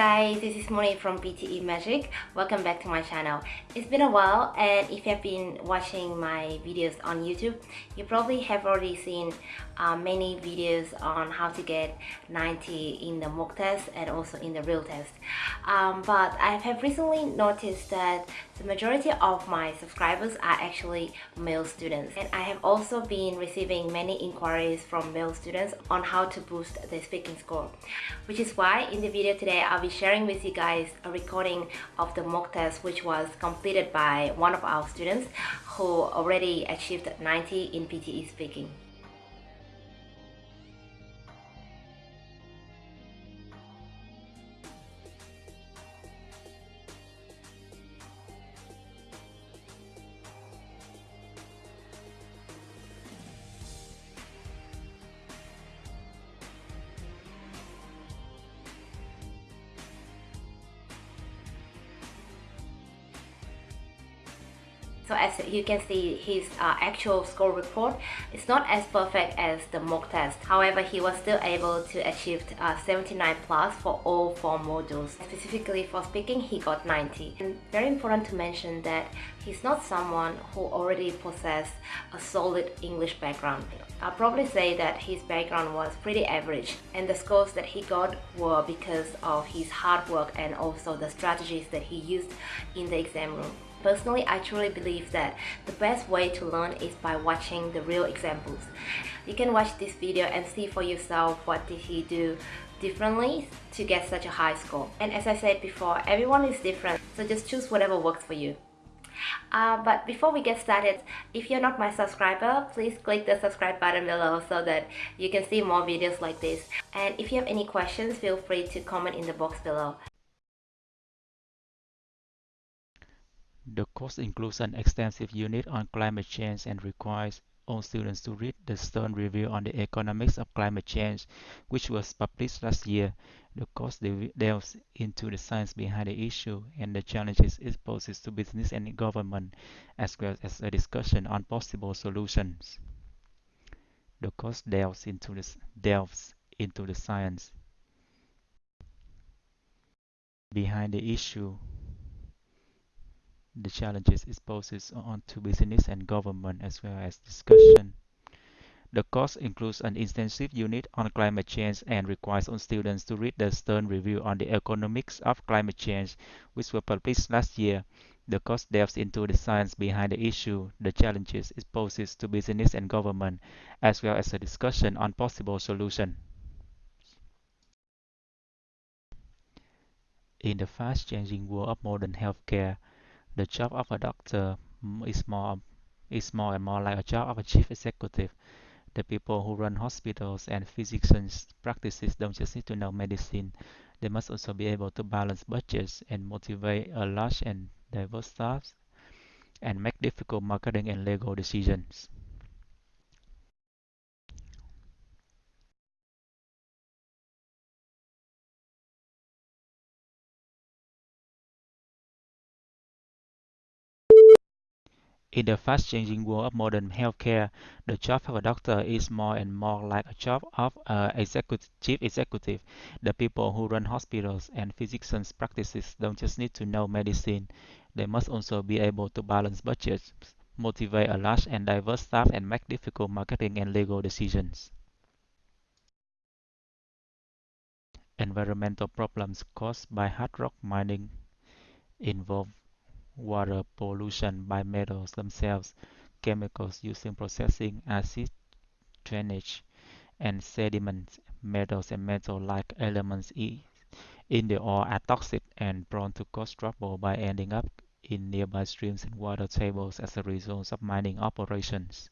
guys, this is Moni from PTE Magic. Welcome back to my channel. It's been a while and if you have been watching my videos on YouTube, you probably have already seen uh, many videos on how to get 90 in the mock test and also in the real test. Um, but I have recently noticed that the majority of my subscribers are actually male students and I have also been receiving many inquiries from male students on how to boost their speaking score which is why in the video today I'll be sharing with you guys a recording of the mock test which was completed by one of our students who already achieved 90 in PTE speaking. So as you can see, his uh, actual score report is not as perfect as the mock test. However, he was still able to achieve uh, 79 plus for all four modules. Specifically for speaking, he got 90. And very important to mention that he's not someone who already possessed a solid English background. I'll probably say that his background was pretty average and the scores that he got were because of his hard work and also the strategies that he used in the exam room. Personally, I truly believe that the best way to learn is by watching the real examples. You can watch this video and see for yourself what did he do differently to get such a high score. And as I said before, everyone is different, so just choose whatever works for you. Uh, but before we get started, if you're not my subscriber, please click the subscribe button below so that you can see more videos like this. And if you have any questions, feel free to comment in the box below. The course includes an extensive unit on climate change and requires all students to read the Stern Review on the Economics of Climate Change, which was published last year. The course delves into the science behind the issue and the challenges it poses to business and government, as well as a discussion on possible solutions. The course delves into the, delves into the science behind the issue the challenges it poses on to business and government as well as discussion. The course includes an intensive unit on climate change and requires all students to read the Stern Review on the Economics of Climate Change, which was published last year. The course delves into the science behind the issue, the challenges it poses to business and government, as well as a discussion on possible solutions. In the fast-changing world of modern healthcare, the job of a doctor is more is more and more like a job of a chief executive. The people who run hospitals and physicians practices don't just need to know medicine. They must also be able to balance budgets and motivate a large and diverse staff and make difficult marketing and legal decisions. In the fast-changing world of modern healthcare, the job of a doctor is more and more like a job of a executive, chief executive. The people who run hospitals and physicians practices don't just need to know medicine. They must also be able to balance budgets, motivate a large and diverse staff, and make difficult marketing and legal decisions. Environmental problems caused by hard rock mining involve water pollution by metals themselves, chemicals used in processing, acid drainage, and sediments. Metals and metal-like elements in the ore are toxic and prone to cause trouble by ending up in nearby streams and water tables as a result of mining operations.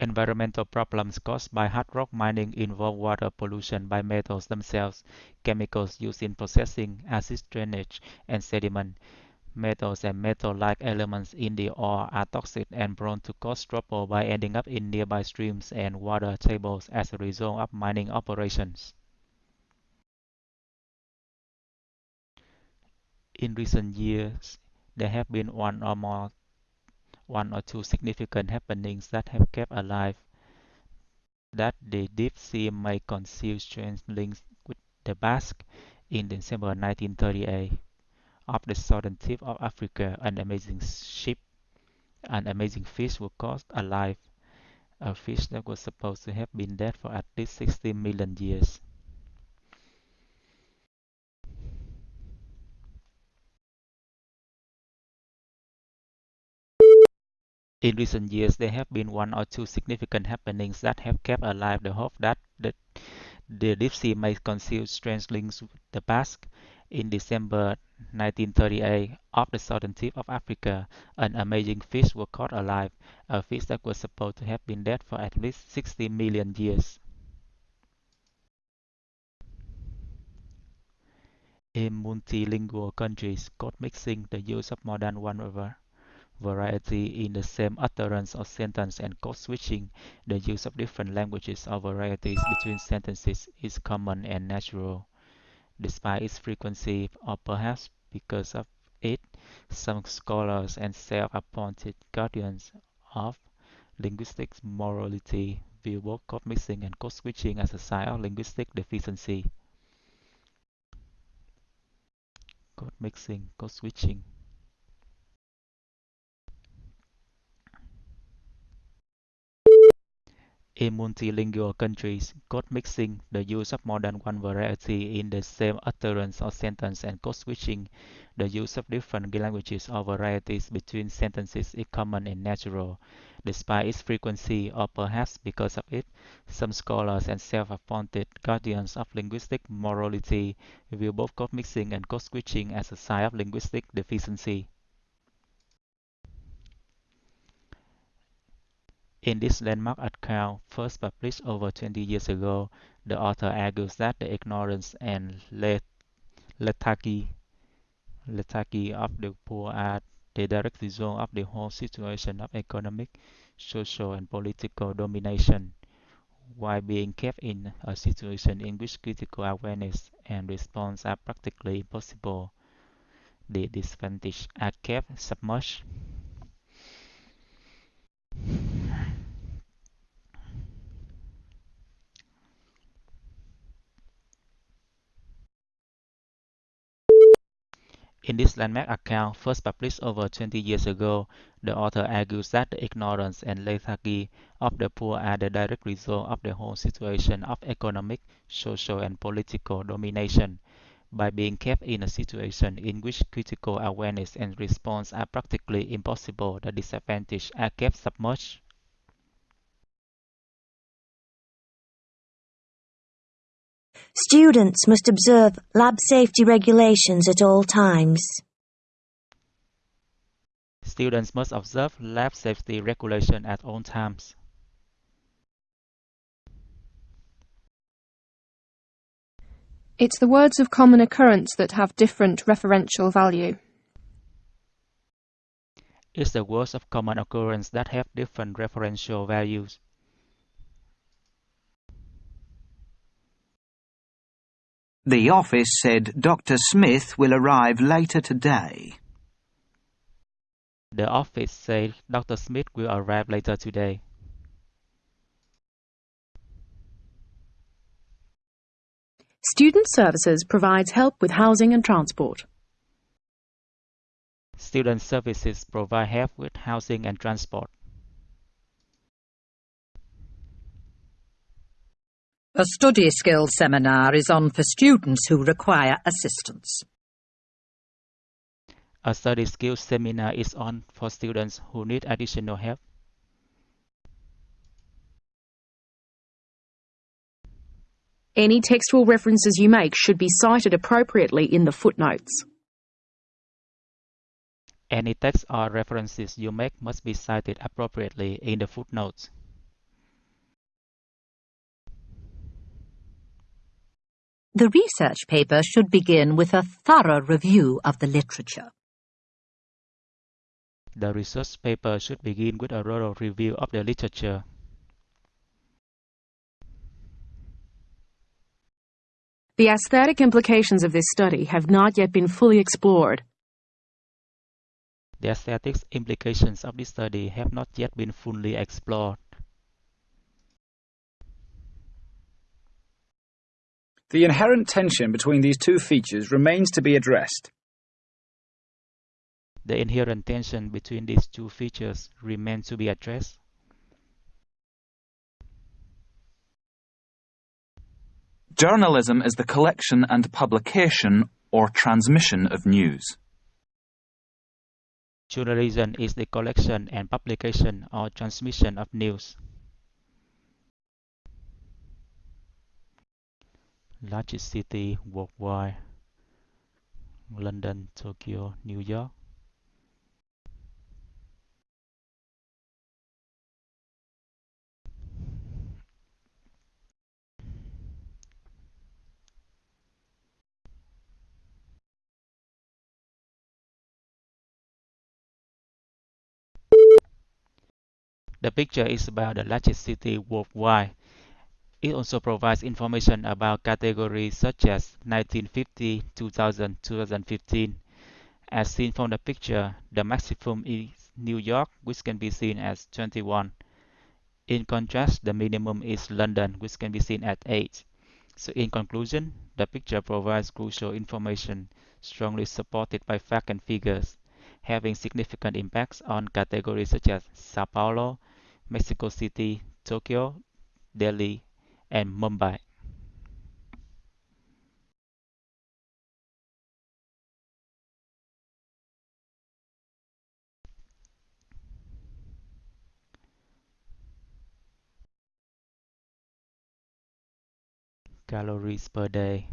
Environmental problems caused by hard rock mining involve water pollution by metals themselves, chemicals used in processing, acid drainage, and sediment. Metals and metal-like elements in the ore are toxic and prone to cause trouble by ending up in nearby streams and water tables as a result of mining operations. In recent years, there have been one or more one or two significant happenings that have kept alive that the deep sea may conceal strange links with the Basque in December 1938. Off the southern tip of Africa, an amazing ship, an amazing fish was caught alive, a fish that was supposed to have been dead for at least 60 million years. In recent years, there have been one or two significant happenings that have kept alive the hope that the, the deep sea may conceal strange links with the Basque. In December 1938, off the southern tip of Africa, an amazing fish was caught alive, a fish that was supposed to have been dead for at least 60 million years. In multilingual countries, code mixing, the use of more than one variety in the same utterance or sentence and code switching, the use of different languages or varieties between sentences is common and natural. Despite its frequency, or perhaps because of it, some scholars and self-appointed guardians of linguistic morality view both code mixing and code switching as a sign of linguistic deficiency. Code mixing, code switching. In multilingual countries, code mixing, the use of more than one variety in the same utterance or sentence, and code switching, the use of different languages or varieties between sentences is common and natural. Despite its frequency, or perhaps because of it, some scholars and self-appointed guardians of linguistic morality view both code mixing and code switching as a sign of linguistic deficiency. In this landmark account, first published over 20 years ago, the author argues that the ignorance and lethargy, lethargy of the poor are the direct result of the whole situation of economic, social, and political domination, while being kept in a situation in which critical awareness and response are practically impossible. The disadvantaged are kept submerged In this landmark account, first published over 20 years ago, the author argues that the ignorance and lethargy of the poor are the direct result of the whole situation of economic, social, and political domination. By being kept in a situation in which critical awareness and response are practically impossible, the disadvantaged are kept submerged. Students must observe lab safety regulations at all times. Students must observe lab safety regulation at all times. It's the words of common occurrence that have different referential value. It's the words of common occurrence that have different referential values. The office said Dr. Smith will arrive later today. The office said Dr. Smith will arrive later today. Student Services provides help with housing and transport. Student Services provide help with housing and transport. A study skills seminar is on for students who require assistance. A study skills seminar is on for students who need additional help. Any textual references you make should be cited appropriately in the footnotes. Any text or references you make must be cited appropriately in the footnotes. The research paper should begin with a thorough review of the literature. The research paper should begin with a thorough review of the literature. The aesthetic implications of this study have not yet been fully explored. The aesthetics implications of this study have not yet been fully explored. The inherent tension between these two features remains to be addressed. The inherent tension between these two features remains to be addressed. Journalism is the collection and publication or transmission of news. Journalism is the collection and publication or transmission of news. Largest city worldwide London, Tokyo, New York. The picture is about the largest city worldwide. It also provides information about categories such as 1950, 2000, 2015. As seen from the picture, the maximum is New York, which can be seen as 21. In contrast, the minimum is London, which can be seen at 8. So in conclusion, the picture provides crucial information strongly supported by facts and figures, having significant impacts on categories such as Sao Paulo, Mexico City, Tokyo, Delhi, and Mumbai. Calories per day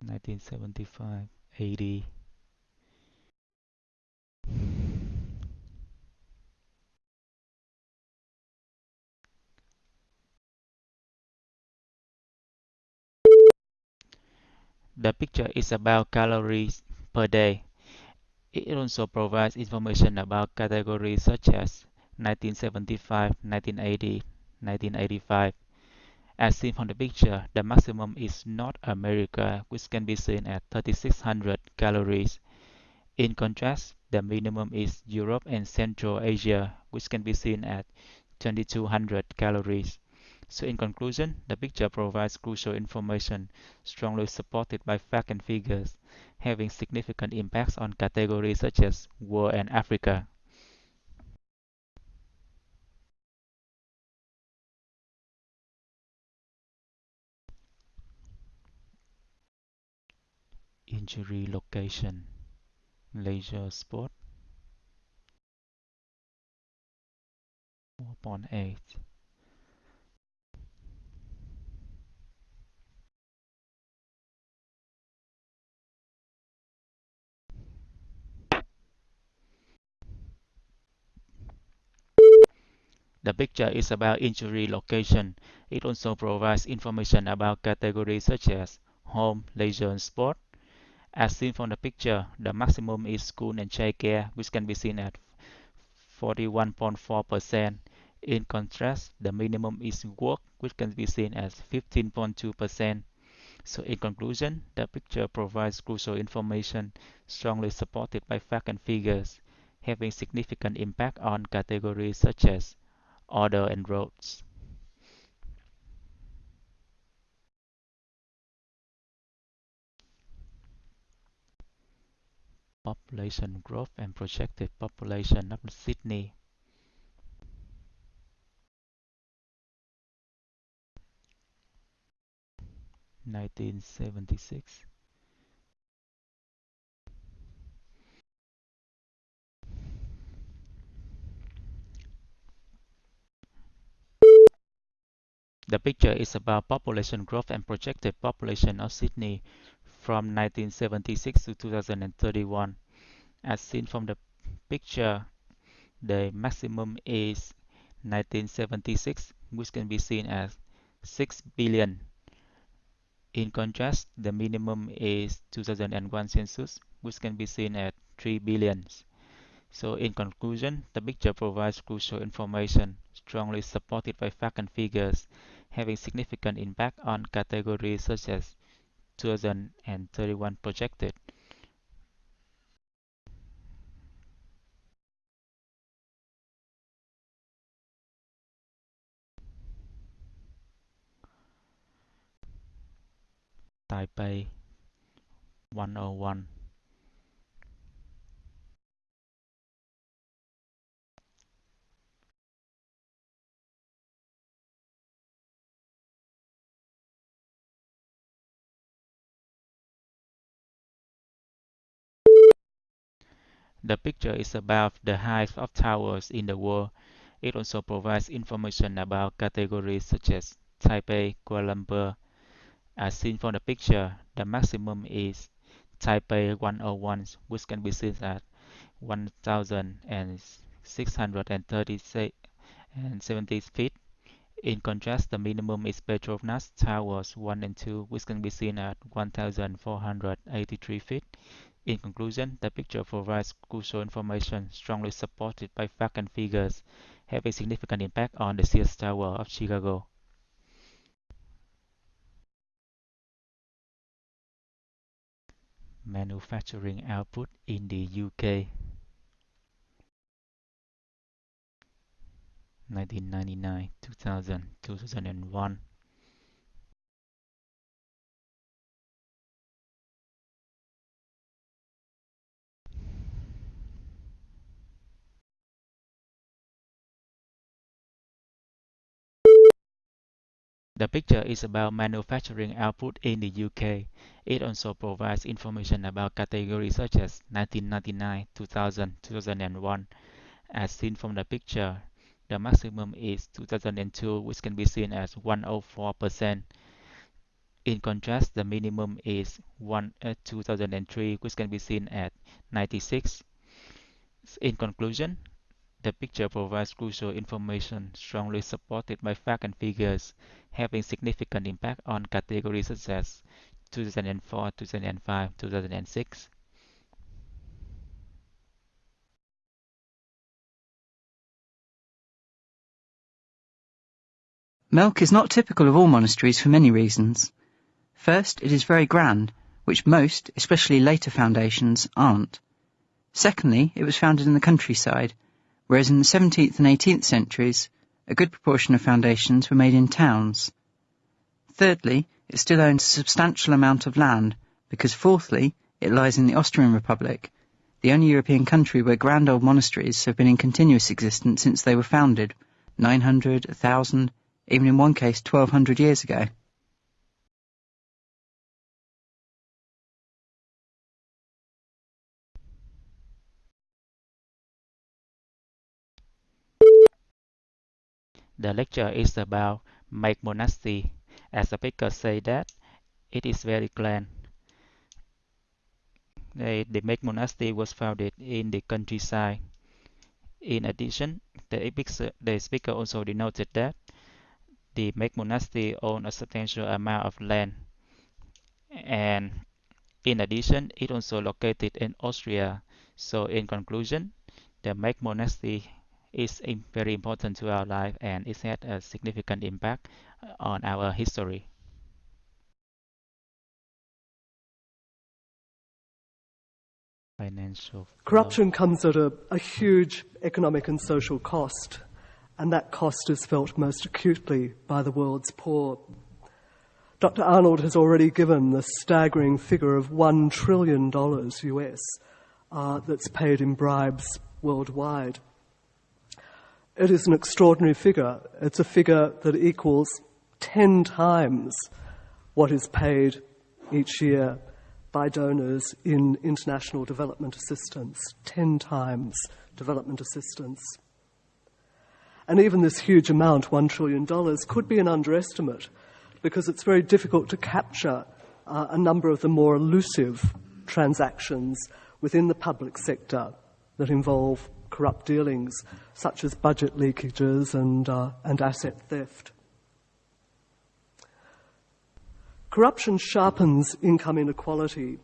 1975 80 The picture is about calories per day. It also provides information about categories such as 1975, 1980, 1985. As seen from the picture, the maximum is North America, which can be seen at 3600 calories. In contrast, the minimum is Europe and Central Asia, which can be seen at 2200 calories. So in conclusion, the picture provides crucial information strongly supported by facts and figures, having significant impacts on categories such as war and Africa. Injury location. Leisure sport 4.8 The picture is about injury location. It also provides information about categories such as home, leisure, and sport. As seen from the picture, the maximum is school and childcare, which can be seen at 41.4%. In contrast, the minimum is work, which can be seen as 15.2%. So in conclusion, the picture provides crucial information strongly supported by facts and figures, having significant impact on categories such as order and roads. Population growth and projected population of Sydney. Nineteen seventy six The picture is about population growth and projected population of Sydney from 1976 to 2031. As seen from the picture, the maximum is 1976, which can be seen as 6 billion. In contrast, the minimum is 2001 census, which can be seen at 3 billions. So in conclusion, the picture provides crucial information strongly supported by facts and figures having significant impact on categories such as 2031 projected. Taipei 101 The picture is about the height of towers in the world. It also provides information about categories such as Taipei, Kuala Lumpur. As seen from the picture, the maximum is Taipei 101, which can be seen at 1,630 feet. In contrast, the minimum is Petronas Towers 1 and 2, which can be seen at 1,483 feet. In conclusion, the picture provides crucial information strongly supported by facts and figures, having significant impact on the Sears Tower of Chicago. Manufacturing output in the UK 1999, 2000, 2001 The picture is about manufacturing output in the UK. It also provides information about categories such as 1999, 2000, 2001. As seen from the picture, the maximum is 2002, which can be seen as 104%. In contrast, the minimum is uh, 2003, which can be seen at 96. In conclusion, the picture provides crucial information strongly supported by facts and figures, having significant impact on categories such as 2004, 2005, 2006. Melk is not typical of all monasteries for many reasons. First, it is very grand, which most, especially later foundations, aren't. Secondly, it was founded in the countryside, whereas in the 17th and 18th centuries, a good proportion of foundations were made in towns. Thirdly, it still owns a substantial amount of land, because fourthly, it lies in the Austrian Republic, the only European country where grand old monasteries have been in continuous existence since they were founded, 900, 1000, even in one case 1200 years ago. The lecture is about Make Monastery. As the speaker say that it is very grand. The, the Monastery was founded in the countryside. In addition, the, the speaker also denoted that the Make Monastery owned a substantial amount of land. And in addition, it also located in Austria. So in conclusion, the Make Monastery is very important to our life and it had a significant impact on our history. Financial Corruption comes at a, a huge economic and social cost, and that cost is felt most acutely by the world's poor. Dr. Arnold has already given the staggering figure of $1 trillion US uh, that's paid in bribes worldwide. It is an extraordinary figure. It's a figure that equals 10 times what is paid each year by donors in international development assistance. 10 times development assistance. And even this huge amount, $1 trillion, could be an underestimate because it's very difficult to capture uh, a number of the more elusive transactions within the public sector that involve corrupt dealings, such as budget leakages and, uh, and asset theft. Corruption sharpens income inequality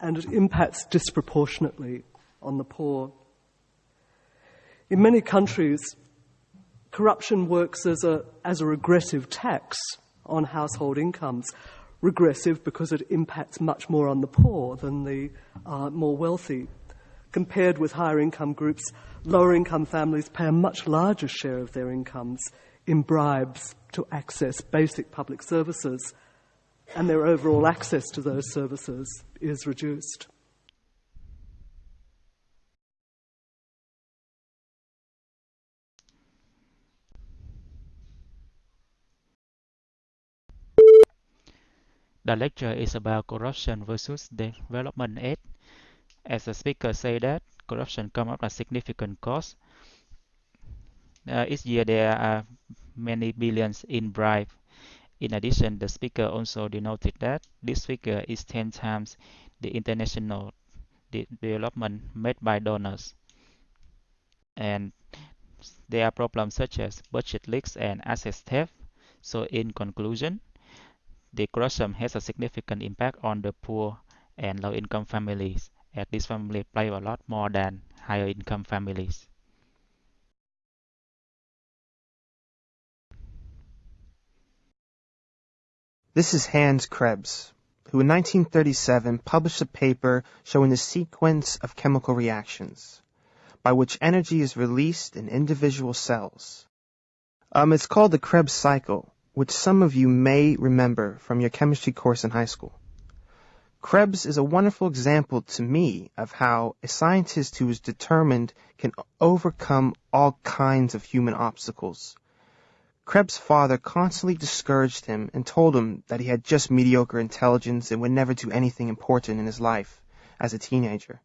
and it impacts disproportionately on the poor. In many countries, corruption works as a, as a regressive tax on household incomes. Regressive because it impacts much more on the poor than the uh, more wealthy. Compared with higher income groups, lower income families pay a much larger share of their incomes in bribes to access basic public services. and their overall access to those services is reduced. The lecture is about corruption versus development aid. As the speaker said that corruption comes up as significant cost. Uh, each year there are many billions in bribe. In addition, the speaker also denoted that this figure is 10 times the international de development made by donors. And there are problems such as budget leaks and asset theft. So in conclusion, the corruption has a significant impact on the poor and low-income families, as these families play a lot more than higher-income families. This is Hans Krebs, who in 1937 published a paper showing the sequence of chemical reactions by which energy is released in individual cells. Um, it's called the Krebs cycle, which some of you may remember from your chemistry course in high school. Krebs is a wonderful example to me of how a scientist who is determined can overcome all kinds of human obstacles. Krebs' father constantly discouraged him and told him that he had just mediocre intelligence and would never do anything important in his life as a teenager.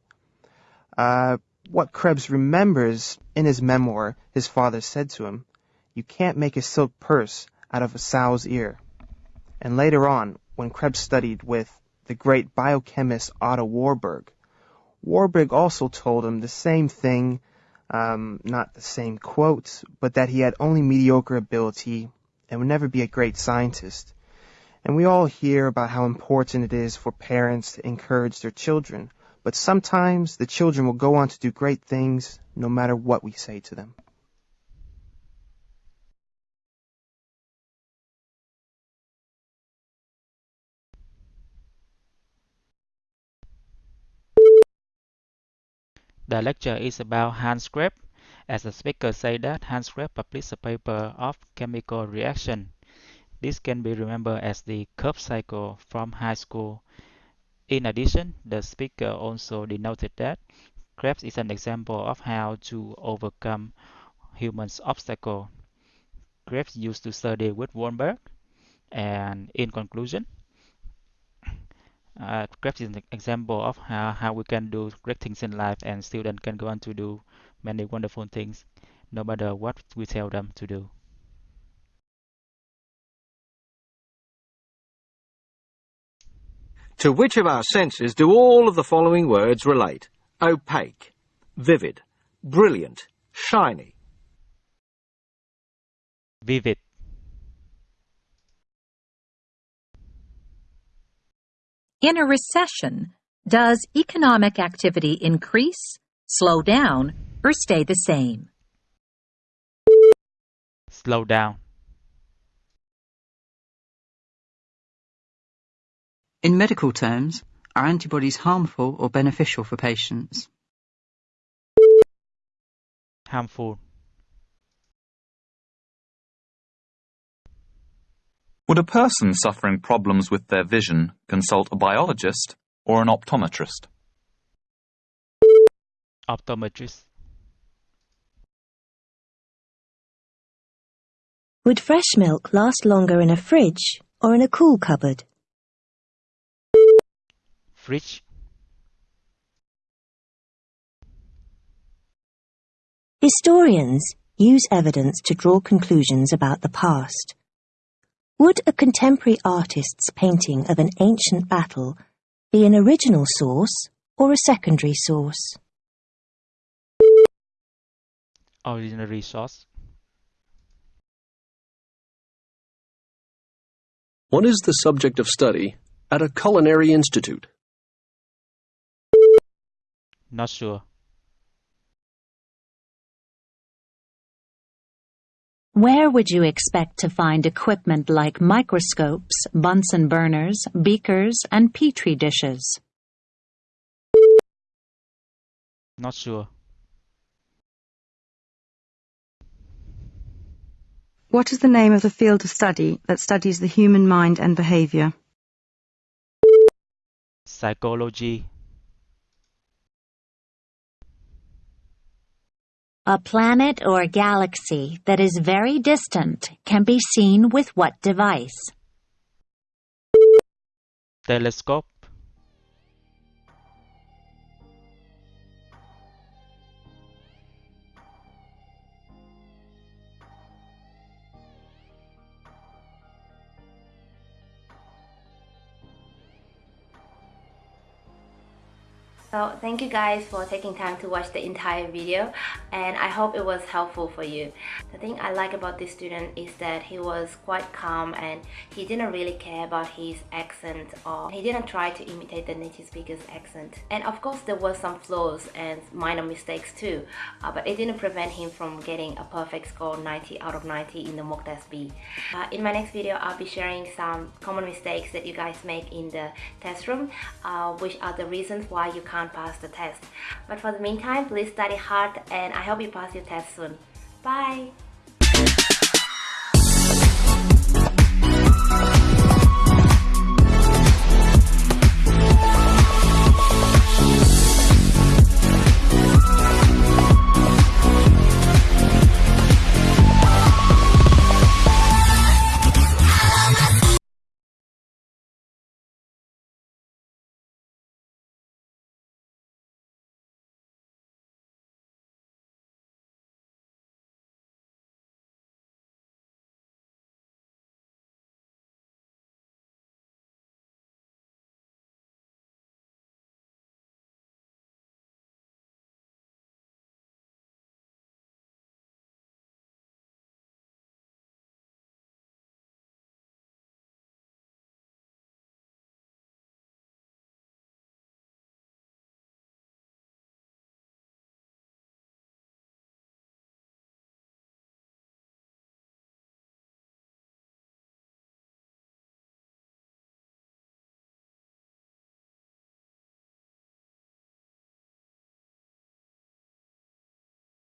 Uh, what Krebs remembers in his memoir, his father said to him, You can't make a silk purse out of a sow's ear. And later on, when Krebs studied with the great biochemist Otto Warburg, Warburg also told him the same thing, um, not the same quote, but that he had only mediocre ability and would never be a great scientist. And we all hear about how important it is for parents to encourage their children, but sometimes the children will go on to do great things no matter what we say to them. The lecture is about Hans Krebs. As the speaker said that Hans Krebs published a paper of chemical reaction. This can be remembered as the Krebs cycle from high school. In addition, the speaker also denoted that Krebs is an example of how to overcome humans' obstacle. Krebs used to study with Warburg, and in conclusion, uh, Krebs is an example of how, how we can do great things in life and students can go on to do many wonderful things no matter what we tell them to do. To which of our senses do all of the following words relate? Opaque, vivid, brilliant, shiny. Vivid. In a recession, does economic activity increase, slow down, or stay the same? Slow down. In medical terms, are antibodies harmful or beneficial for patients? Harmful. Would a person suffering problems with their vision consult a biologist or an optometrist? Optometrist. Would fresh milk last longer in a fridge or in a cool cupboard? Fridge. Historians use evidence to draw conclusions about the past. Would a contemporary artist's painting of an ancient battle be an original source or a secondary source? Original source. What is the subject of study at a culinary institute? Not sure. Where would you expect to find equipment like microscopes, Bunsen burners, beakers, and petri dishes? Not sure. What is the name of the field of study that studies the human mind and behavior? Psychology A planet or galaxy that is very distant can be seen with what device? Telescope So thank you guys for taking time to watch the entire video and I hope it was helpful for you. The thing I like about this student is that he was quite calm and he didn't really care about his accent or he didn't try to imitate the native speaker's accent. And of course there were some flaws and minor mistakes too, uh, but it didn't prevent him from getting a perfect score 90 out of 90 in the mock test B. Uh, in my next video I'll be sharing some common mistakes that you guys make in the test room, uh, which are the reasons why you can't pass the test. But for the meantime, please study hard and I hope you pass your test soon. Bye!